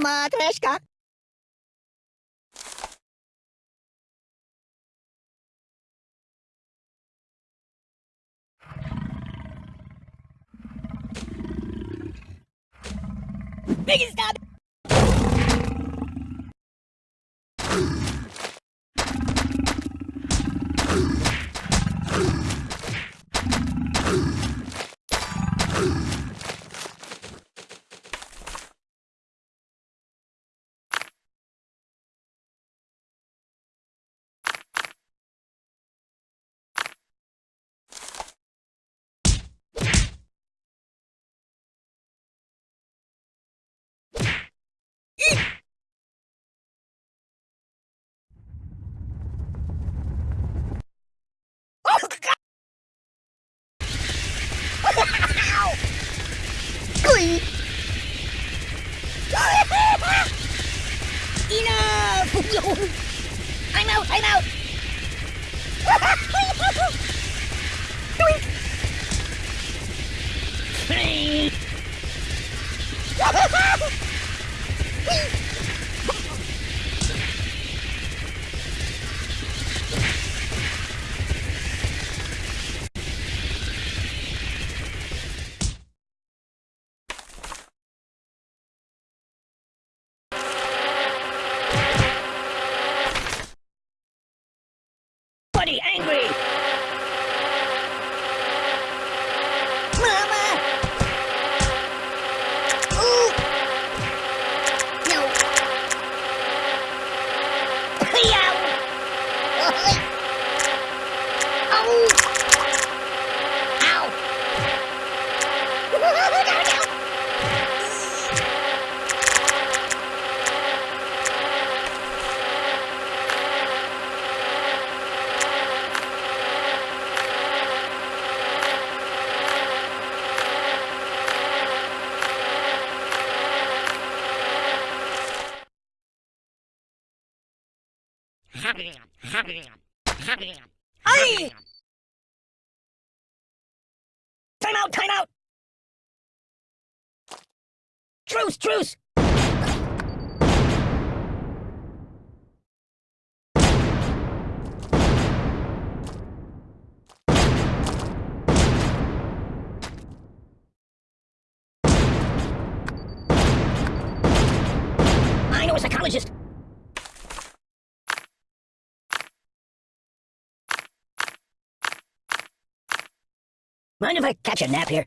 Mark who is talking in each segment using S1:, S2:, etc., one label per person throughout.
S1: またしか Big stop! Glee! Enough! I'm out, I'm out! Truce, truce! I know a psychologist. Mind if I catch a nap here?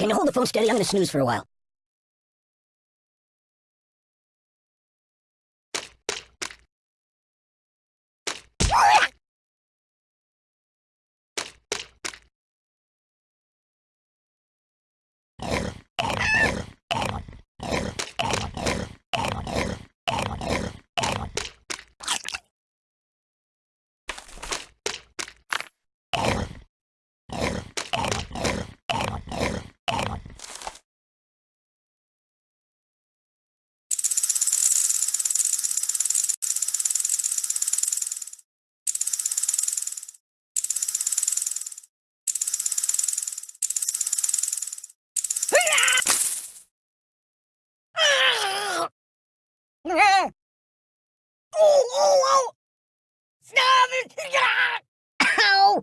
S1: Can you hold the phone steady? I'm gonna snooze for a while. Oh, oh, oh! Stop it! Ow!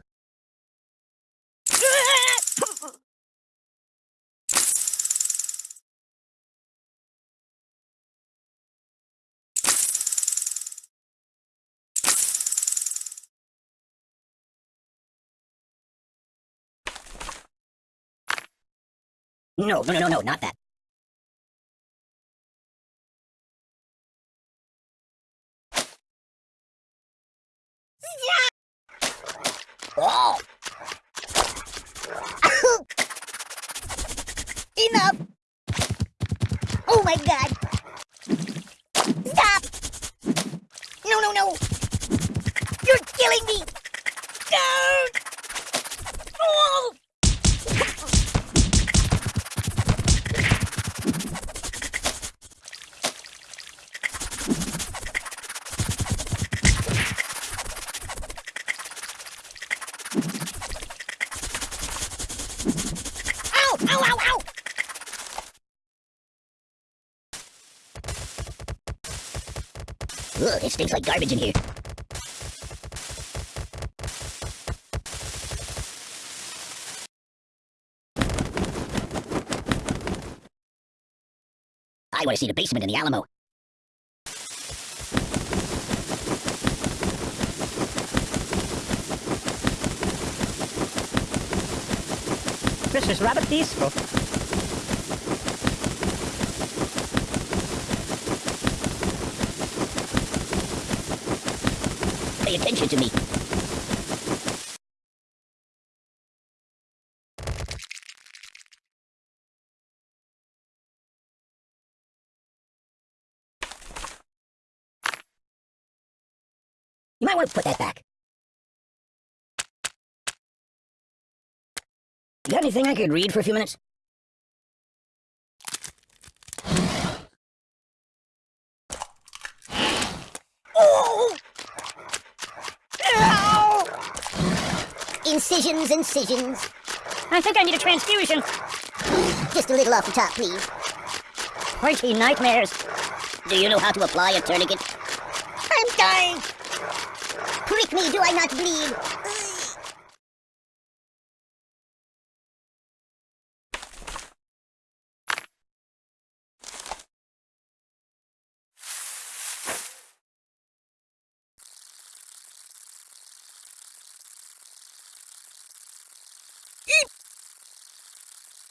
S2: No, no, no, no, no, not that. Oh!
S1: Enough! Oh my god! Stop! No, no, no! You're killing me! Don't!
S2: Ugh, it stinks like garbage in here. I want to see the basement in the Alamo.
S3: This is rather peaceful.
S2: Pay attention to me. You might want to put that back. You got anything I could read for a few minutes?
S1: Oh! Ow! Incisions, incisions.
S3: I think I need a transfusion.
S1: Just a little off the top, please.
S3: Pointy nightmares.
S2: Do you know how to apply a tourniquet?
S1: I'm dying! Prick me, do I not bleed? Ah!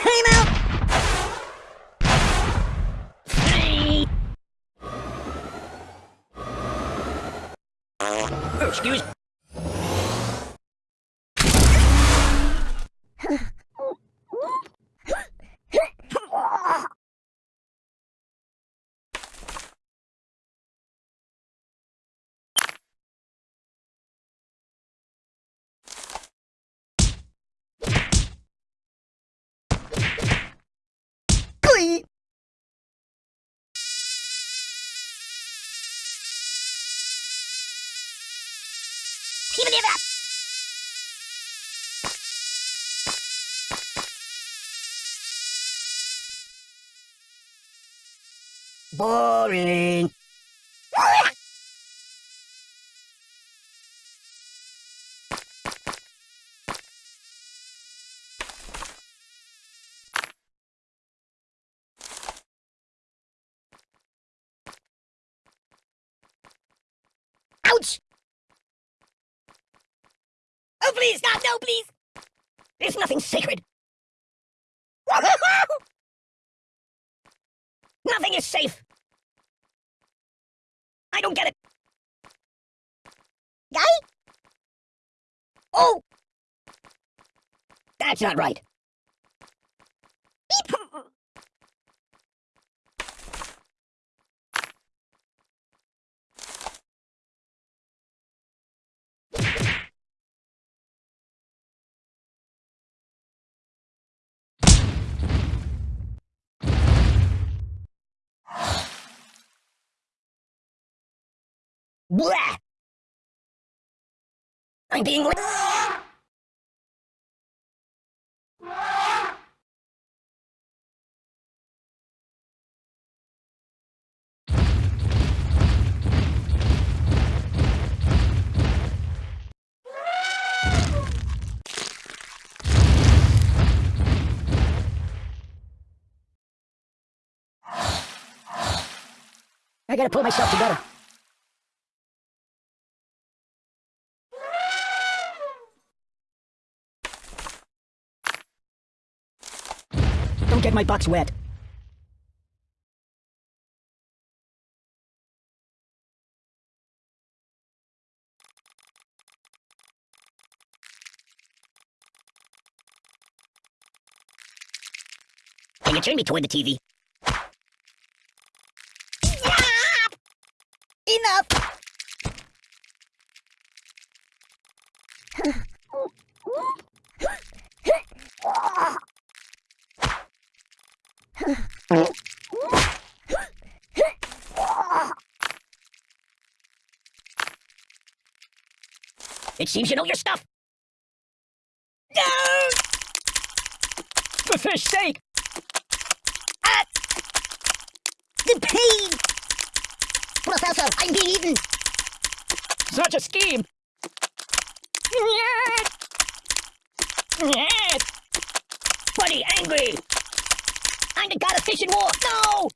S1: Time out!
S2: Oh, excuse
S1: Oi! ヒボーリン
S2: グ nothing sacred. Nothing is safe. I don't get it.
S1: Guy? Oh!
S2: That's not right. Blah! I'm being li- I gotta pull myself together. Don't get my box wet. Can you turn me toward the TV?
S1: Enough!
S2: It seems you know your stuff.
S1: No!
S2: For fish sake!
S1: Ah! The pain!
S2: Professor, I'm being eaten! Such a scheme! Buddy, angry! I'm the god of fish and war! No!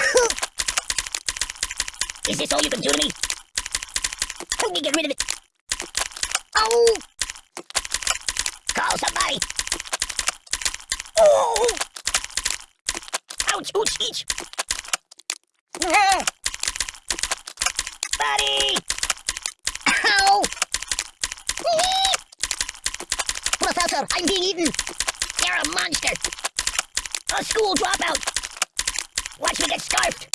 S2: Is this all you can do to me? Help me get rid of it! Oh! Call somebody! Oh! Ouch, ouch, each! Buddy!
S1: Ow!
S2: Professor, I'm being eaten! You're a monster! A school dropout! Watch me get scarfed!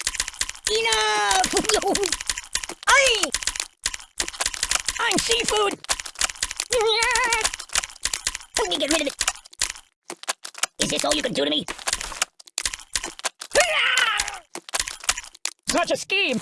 S1: Enough!
S2: I'm seafood! Help me get rid of it! Is this all you can do to me? Such a scheme!